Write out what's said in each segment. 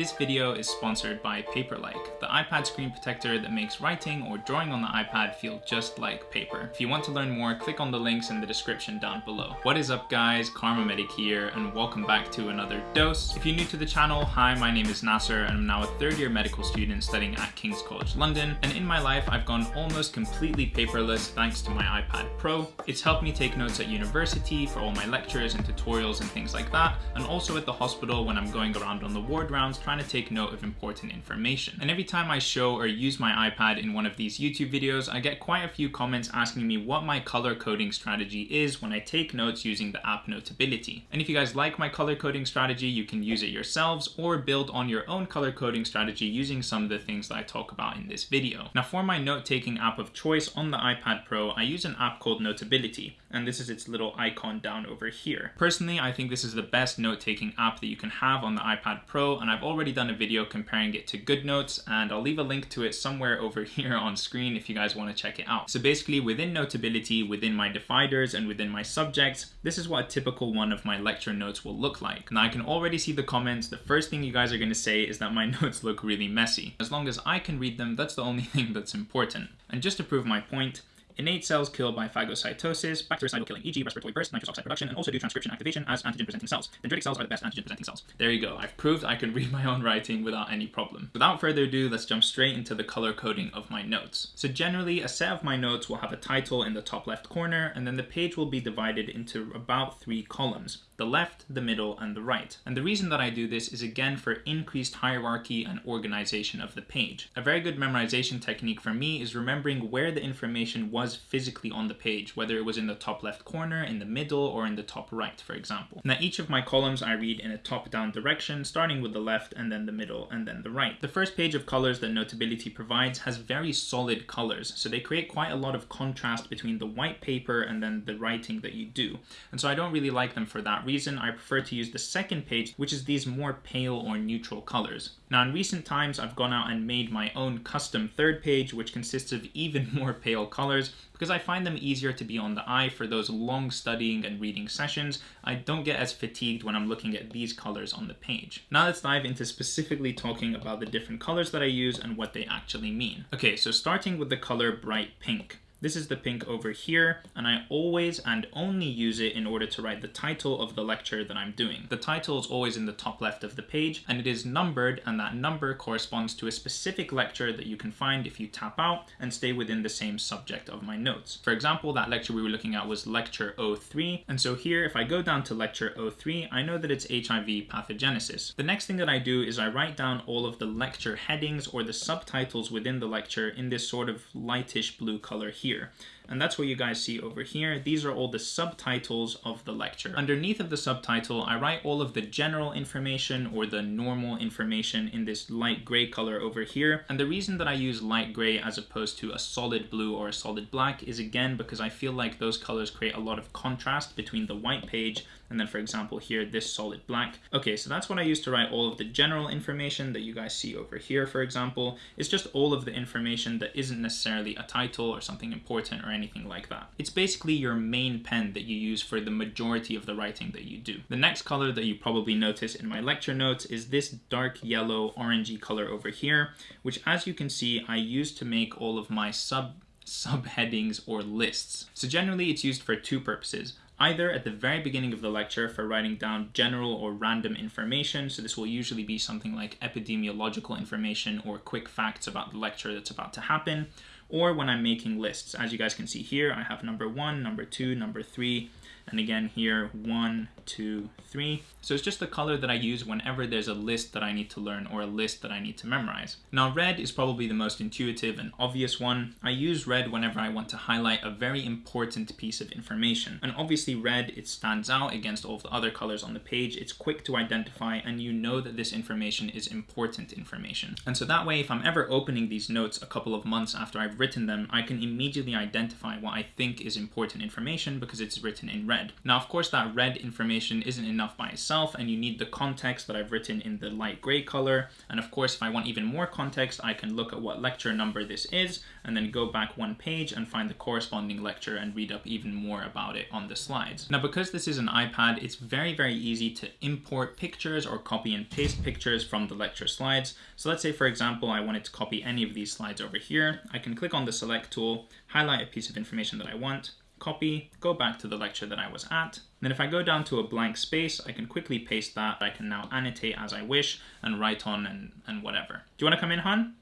This video is sponsored by Paperlike, the iPad screen protector that makes writing or drawing on the iPad feel just like paper. If you want to learn more, click on the links in the description down below. What is up guys, Karma Medic here, and welcome back to another dose. If you're new to the channel, hi, my name is Nasser, and I'm now a third year medical student studying at King's College London, and in my life I've gone almost completely paperless thanks to my iPad Pro. It's helped me take notes at university for all my lectures and tutorials and things like that, and also at the hospital when I'm going around on the ward rounds trying to take note of important information. And every time I show or use my iPad in one of these YouTube videos, I get quite a few comments asking me what my color coding strategy is when I take notes using the app Notability. And if you guys like my color coding strategy, you can use it yourselves or build on your own color coding strategy using some of the things that I talk about in this video. Now for my note-taking app of choice on the iPad Pro, I use an app called Notability, and this is its little icon down over here. Personally, I think this is the best note-taking app that you can have on the iPad Pro, and I've already done a video comparing it to GoodNotes, and I'll leave a link to it somewhere over here on screen if you guys want to check it out. So basically, within Notability, within my dividers, and within my subjects, this is what a typical one of my lecture notes will look like. Now I can already see the comments. The first thing you guys are going to say is that my notes look really messy. As long as I can read them, that's the only thing that's important. And just to prove my point, Innate cells kill by phagocytosis, bactericidal killing, e.g. respiratory burst, nitrous oxide production, and also do transcription activation as antigen-presenting cells. Dendritic cells are the best antigen-presenting cells. There you go. I've proved I can read my own writing without any problem. Without further ado, let's jump straight into the color coding of my notes. So generally, a set of my notes will have a title in the top left corner, and then the page will be divided into about three columns the left, the middle, and the right. And the reason that I do this is again for increased hierarchy and organization of the page. A very good memorization technique for me is remembering where the information was physically on the page, whether it was in the top left corner, in the middle, or in the top right, for example. Now each of my columns I read in a top-down direction, starting with the left, and then the middle, and then the right. The first page of colors that Notability provides has very solid colors, so they create quite a lot of contrast between the white paper and then the writing that you do. And so I don't really like them for that reason, I prefer to use the second page, which is these more pale or neutral colors. Now in recent times, I've gone out and made my own custom third page, which consists of even more pale colors, because I find them easier to be on the eye for those long studying and reading sessions. I don't get as fatigued when I'm looking at these colors on the page. Now let's dive into specifically talking about the different colors that I use and what they actually mean. Okay, so starting with the color bright pink. This is the pink over here, and I always and only use it in order to write the title of the lecture that I'm doing. The title is always in the top left of the page, and it is numbered, and that number corresponds to a specific lecture that you can find if you tap out and stay within the same subject of my notes. For example, that lecture we were looking at was lecture 03, and so here, if I go down to lecture 03, I know that it's HIV pathogenesis. The next thing that I do is I write down all of the lecture headings or the subtitles within the lecture in this sort of lightish blue color here here. And that's what you guys see over here. These are all the subtitles of the lecture. Underneath of the subtitle, I write all of the general information or the normal information in this light gray color over here. And the reason that I use light gray as opposed to a solid blue or a solid black is again because I feel like those colors create a lot of contrast between the white page and then for example here this solid black. Okay, so that's what I use to write all of the general information that you guys see over here for example. It's just all of the information that isn't necessarily a title or something important or anything anything like that. It's basically your main pen that you use for the majority of the writing that you do. The next color that you probably notice in my lecture notes is this dark yellow orangey color over here, which as you can see, I use to make all of my sub subheadings or lists. So generally it's used for two purposes either at the very beginning of the lecture for writing down general or random information. So this will usually be something like epidemiological information or quick facts about the lecture that's about to happen, or when I'm making lists. As you guys can see here, I have number one, number two, number three, and again here, one, two, three. So it's just the color that I use whenever there's a list that I need to learn or a list that I need to memorize. Now red is probably the most intuitive and obvious one. I use red whenever I want to highlight a very important piece of information. And obviously red, it stands out against all of the other colors on the page. It's quick to identify and you know that this information is important information. And so that way, if I'm ever opening these notes a couple of months after I've written them, I can immediately identify what I think is important information because it's written in red. Now, of course, that red information isn't enough by itself and you need the context that I've written in the light gray color. And of course, if I want even more context, I can look at what lecture number this is and then go back one page and find the corresponding lecture and read up even more about it on the slides. Now, because this is an iPad, it's very, very easy to import pictures or copy and paste pictures from the lecture slides. So let's say, for example, I wanted to copy any of these slides over here. I can click on the select tool, highlight a piece of information that I want, copy, go back to the lecture that I was at. Then if I go down to a blank space, I can quickly paste that. I can now annotate as I wish and write on and, and whatever. Do you want to come in, Han?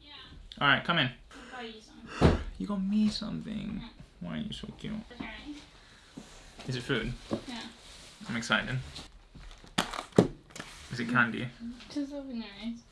Yeah. All right, come in. I got you some. You got me something. Why are you so cute? Is it food? Yeah. I'm excited. Is it candy? Just open your eyes.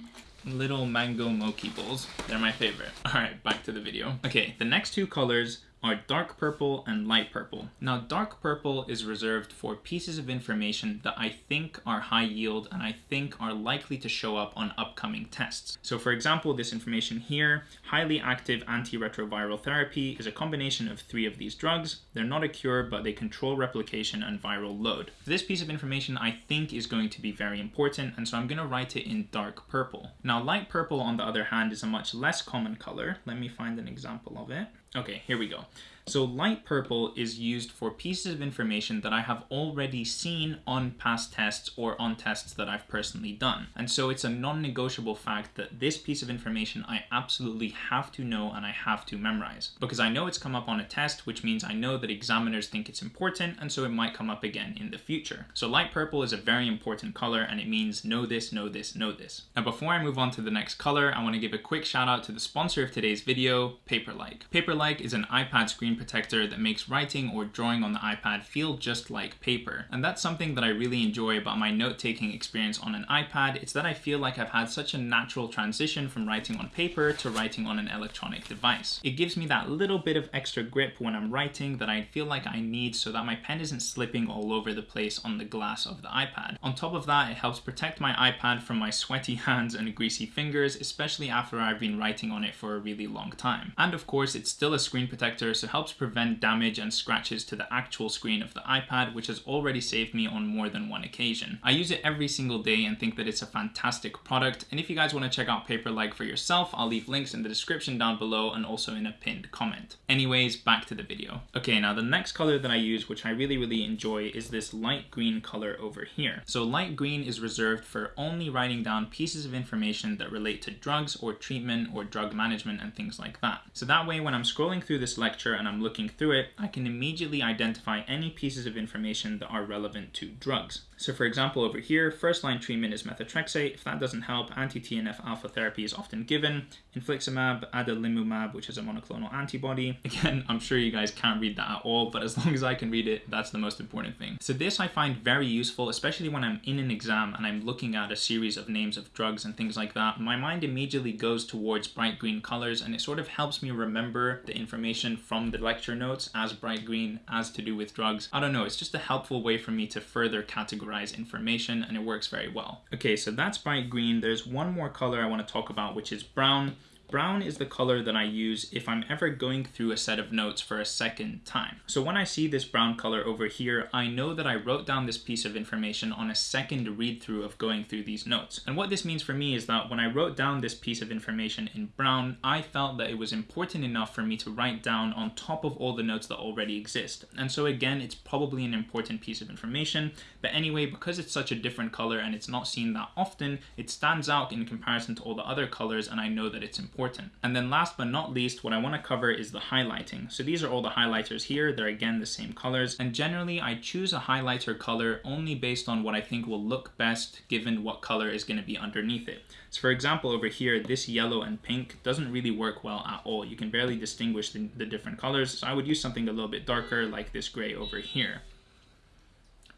Little mango mochi bowls. They're my favorite. All right, back to the video. Okay, the next two colors are dark purple and light purple. Now, dark purple is reserved for pieces of information that I think are high yield and I think are likely to show up on upcoming tests. So for example, this information here, highly active antiretroviral therapy is a combination of three of these drugs. They're not a cure, but they control replication and viral load. This piece of information I think is going to be very important, and so I'm gonna write it in dark purple. Now, light purple, on the other hand, is a much less common color. Let me find an example of it. Okay, here we go. So light purple is used for pieces of information that I have already seen on past tests or on tests that I've personally done. And so it's a non-negotiable fact that this piece of information I absolutely have to know and I have to memorize. Because I know it's come up on a test, which means I know that examiners think it's important and so it might come up again in the future. So light purple is a very important color and it means know this, know this, know this. Now before I move on to the next color, I want to give a quick shout out to the sponsor of today's video, Paperlike. Paperlike is an iPad screen protector that makes writing or drawing on the iPad feel just like paper. And that's something that I really enjoy about my note-taking experience on an iPad. It's that I feel like I've had such a natural transition from writing on paper to writing on an electronic device. It gives me that little bit of extra grip when I'm writing that I feel like I need so that my pen isn't slipping all over the place on the glass of the iPad. On top of that, it helps protect my iPad from my sweaty hands and greasy fingers, especially after I've been writing on it for a really long time. And of course, it's still a screen protector, so helps prevent damage and scratches to the actual screen of the iPad, which has already saved me on more than one occasion. I use it every single day and think that it's a fantastic product, and if you guys want to check out Paperlike for yourself, I'll leave links in the description down below and also in a pinned comment. Anyways, back to the video. Okay, now the next color that I use, which I really, really enjoy, is this light green color over here. So light green is reserved for only writing down pieces of information that relate to drugs or treatment or drug management and things like that. So that way, when I'm scrolling through this lecture and I'm looking through it, I can immediately identify any pieces of information that are relevant to drugs. So for example, over here, first line treatment is methotrexate. If that doesn't help, anti-TNF alpha therapy is often given. Infliximab, adalimumab, which is a monoclonal antibody. Again, I'm sure you guys can't read that at all, but as long as I can read it, that's the most important thing. So this I find very useful, especially when I'm in an exam and I'm looking at a series of names of drugs and things like that. My mind immediately goes towards bright green colors and it sort of helps me remember the information from the lecture notes as bright green, as to do with drugs. I don't know, it's just a helpful way for me to further categorize information and it works very well. Okay, so that's bright green. There's one more color I want to talk about, which is brown. Brown is the color that I use if I'm ever going through a set of notes for a second time. So when I see this brown color over here, I know that I wrote down this piece of information on a second read through of going through these notes. And what this means for me is that when I wrote down this piece of information in brown, I felt that it was important enough for me to write down on top of all the notes that already exist. And so again, it's probably an important piece of information, but anyway, because it's such a different color and it's not seen that often, it stands out in comparison to all the other colors and I know that it's important important. And then last but not least, what I want to cover is the highlighting. So these are all the highlighters here. They're again the same colors. And generally I choose a highlighter color only based on what I think will look best given what color is going to be underneath it. So for example, over here, this yellow and pink doesn't really work well at all. You can barely distinguish the, the different colors. So I would use something a little bit darker like this gray over here.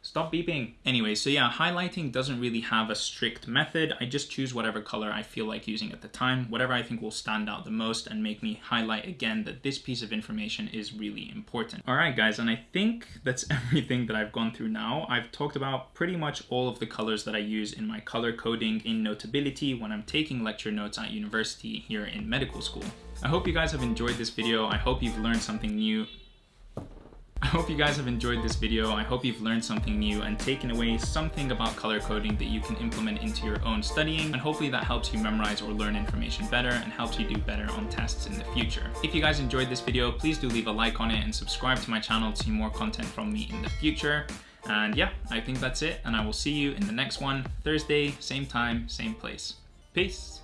Stop beeping. Anyway, so yeah, highlighting doesn't really have a strict method. I just choose whatever color I feel like using at the time, whatever I think will stand out the most and make me highlight again that this piece of information is really important. All right, guys, and I think that's everything that I've gone through now. I've talked about pretty much all of the colors that I use in my color coding in Notability when I'm taking lecture notes at university here in medical school. I hope you guys have enjoyed this video. I hope you've learned something new. I hope you guys have enjoyed this video. I hope you've learned something new and taken away something about color coding that you can implement into your own studying and hopefully that helps you memorize or learn information better and helps you do better on tests in the future. If you guys enjoyed this video, please do leave a like on it and subscribe to my channel to see more content from me in the future. And yeah, I think that's it and I will see you in the next one, Thursday, same time, same place. Peace!